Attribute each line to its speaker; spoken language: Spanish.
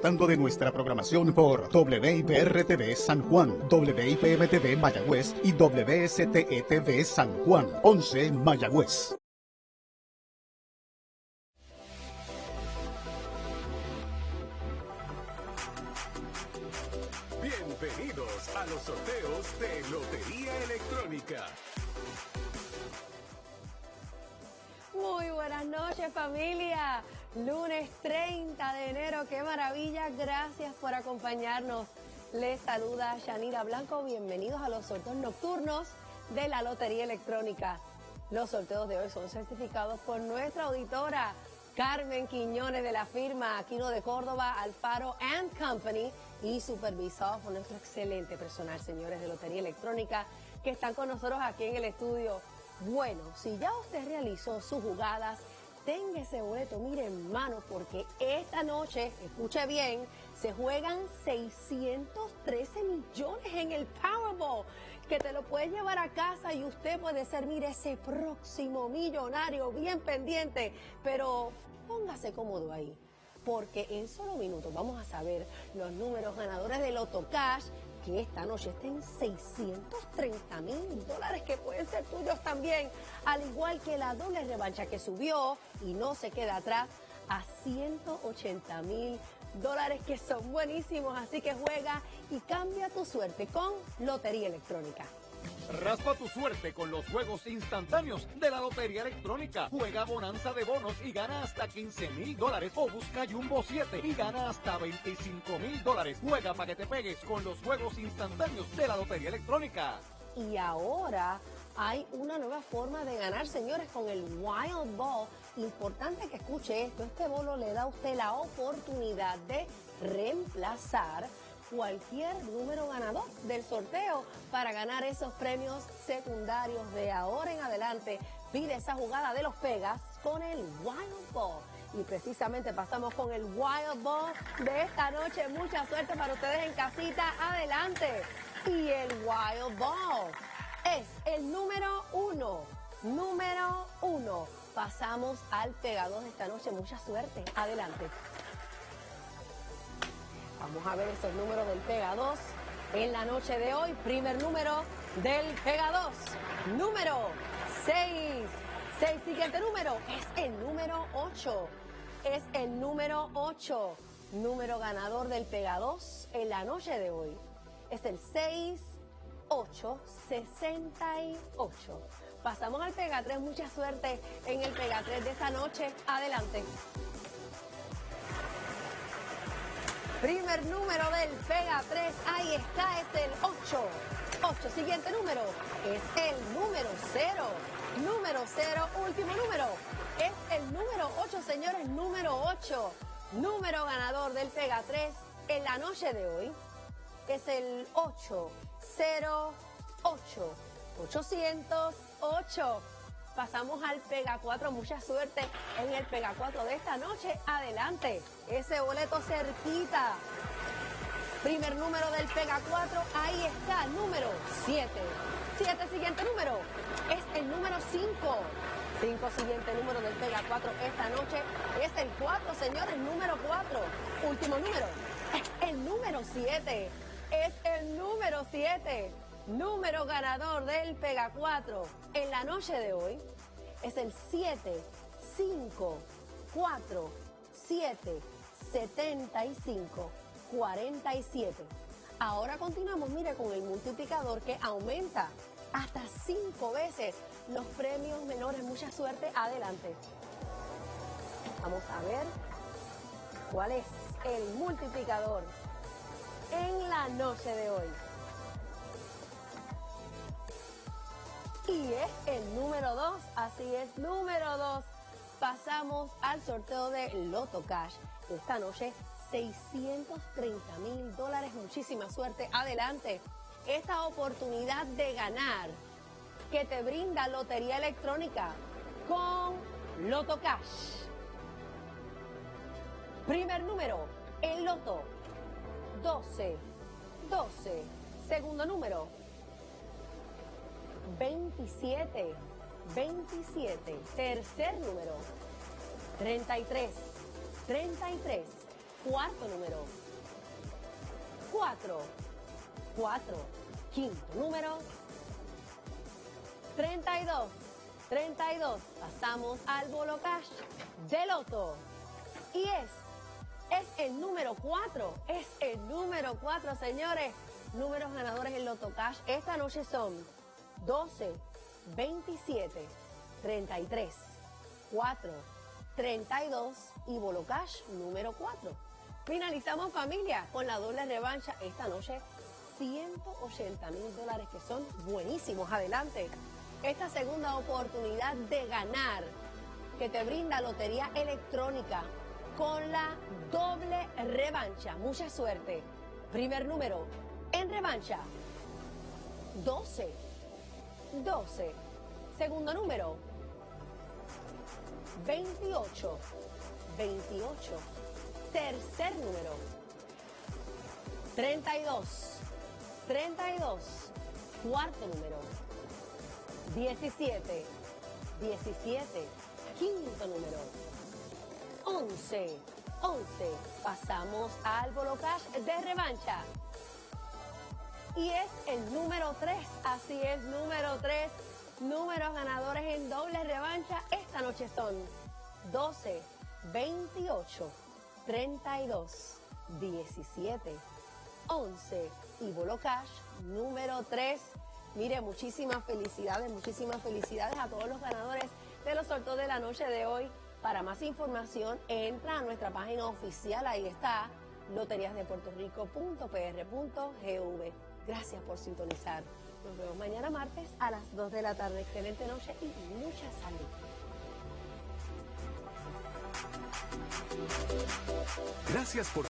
Speaker 1: Tanto de nuestra programación por WIPR-TV San Juan, WIPM-TV Mayagüez y WSTE-TV San Juan, 11 Mayagüez.
Speaker 2: Bienvenidos a los sorteos de Lotería Electrónica.
Speaker 3: Buenas noches familia. Lunes 30 de enero, qué maravilla. Gracias por acompañarnos. Les saluda Yanira Blanco. Bienvenidos a los sorteos nocturnos de la Lotería Electrónica. Los sorteos de hoy son certificados por nuestra auditora Carmen Quiñones de la firma Aquino de Córdoba, Alfaro and Company y supervisados por nuestro excelente personal, señores de Lotería Electrónica, que están con nosotros aquí en el estudio. Bueno, si ya usted realizó sus jugadas, tenga ese boleto, mire en mano, porque esta noche, escuche bien, se juegan 613 millones en el Powerball, que te lo puedes llevar a casa y usted puede ser, mire, ese próximo millonario, bien pendiente, pero póngase cómodo ahí porque en solo minutos vamos a saber los números ganadores del Loto Cash que esta noche estén 630 mil dólares que pueden ser tuyos también, al igual que la doble revancha que subió y no se queda atrás a 180 mil dólares que son buenísimos, así que juega y cambia tu suerte con Lotería Electrónica.
Speaker 4: Raspa tu suerte con los juegos instantáneos de la Lotería Electrónica. Juega Bonanza de Bonos y gana hasta 15 mil dólares. O busca Jumbo 7 y gana hasta 25 mil dólares. Juega para que te pegues con los juegos instantáneos de la Lotería Electrónica.
Speaker 3: Y ahora hay una nueva forma de ganar, señores, con el Wild Ball. Importante que escuche esto. Este bolo le da a usted la oportunidad de reemplazar cualquier número ganador del sorteo para ganar esos premios secundarios de ahora en adelante. Pide esa jugada de los Pegas con el Wild Ball. Y precisamente pasamos con el Wild Ball de esta noche. Mucha suerte para ustedes en casita. Adelante. Y el Wild Ball es el número uno. Número uno. Pasamos al pegador de esta noche. Mucha suerte. Adelante. Vamos a ver esos números del Pega 2 en la noche de hoy. Primer número del Pega 2. Número 6. 6. Siguiente número es el número 8. Es el número 8. Número ganador del Pega 2 en la noche de hoy. Es el 6. 8, 68. Pasamos al Pega 3. Mucha suerte en el Pega 3 de esta noche. Adelante. Primer número del Pega 3, ahí está, es el 8. 8, siguiente número, es el número 0. Número 0, último número, es el número 8, señores, número 8. Número ganador del Pega 3 en la noche de hoy es el 808. 808. Pasamos al Pega 4. Mucha suerte en el Pega 4 de esta noche. Adelante. Ese boleto cerquita. Primer número del Pega 4. Ahí está. Número 7. 7 siguiente número. Es el número 5. 5 siguiente número del Pega 4 esta noche. Es el 4, señores. Número 4. Último número. Es el número 7. Es el número 7 número ganador del Pega 4 en la noche de hoy es el 7, 5, 4, 7, 75, 47. Ahora continuamos, mire, con el multiplicador que aumenta hasta 5 veces los premios menores. Mucha suerte, adelante. Vamos a ver cuál es el multiplicador en la noche de hoy. Y es el número 2, así es, número 2. Pasamos al sorteo de Loto Cash. Esta noche, 630 mil dólares. Muchísima suerte. Adelante. Esta oportunidad de ganar que te brinda Lotería Electrónica con Loto Cash. Primer número, el Loto. 12. 12. Segundo número, 27, 27. Tercer número, 33, 33. cuarto número. 4, 4, quinto número. 32, 32. Pasamos al bolo cash de loto. Y es, es el número 4, es el número 4, señores. Números ganadores en Loto Cash esta noche son 12, 27, 33, 4, 32 y Bolo Cash número 4. Finalizamos familia con la doble revancha esta noche. 180 mil dólares que son buenísimos. Adelante. Esta segunda oportunidad de ganar que te brinda Lotería Electrónica con la doble revancha. Mucha suerte. Primer número en revancha. 12. 12. Segundo número. 28. 28. Tercer número. 32. 32. Cuarto número. 17. 17. Quinto número. 11. 11. Pasamos al Bolo Cash de revancha. Y es el número 3. Así es, número 3. Números ganadores en doble revancha esta noche son 12, 28, 32, 17, 11 y Bolo Cash número 3. Mire, muchísimas felicidades, muchísimas felicidades a todos los ganadores de los sorteos de la noche de hoy. Para más información, entra a nuestra página oficial, ahí está, loteriasdepuertorico.pr.gv. Gracias por sintonizar. Nos vemos mañana martes a las 2 de la tarde. Excelente noche y mucha salud.
Speaker 2: Gracias por